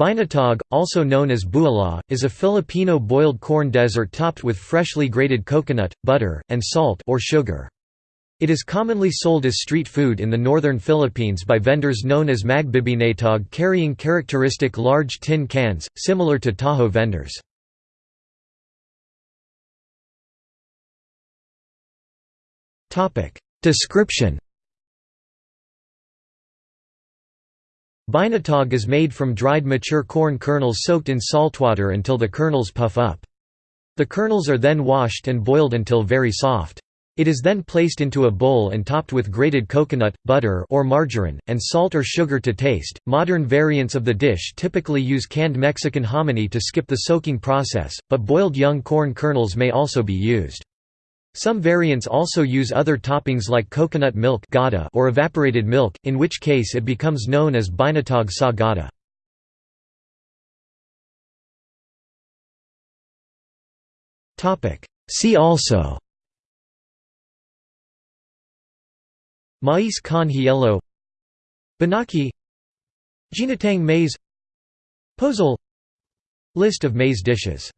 Binatog, also known as buala, is a Filipino boiled corn dessert topped with freshly grated coconut, butter, and salt or sugar. It is commonly sold as street food in the northern Philippines by vendors known as magbibinatog carrying characteristic large tin cans, similar to Taho vendors. Description Binatog is made from dried mature corn kernels soaked in saltwater until the kernels puff up. The kernels are then washed and boiled until very soft. It is then placed into a bowl and topped with grated coconut, butter or margarine, and salt or sugar to taste. Modern variants of the dish typically use canned Mexican hominy to skip the soaking process, but boiled young corn kernels may also be used. Some variants also use other toppings like coconut milk or evaporated milk, in which case it becomes known as binatog sa gata. See also. Mais con hielo. Binaki Ginataang maize. Pozole. List of maize dishes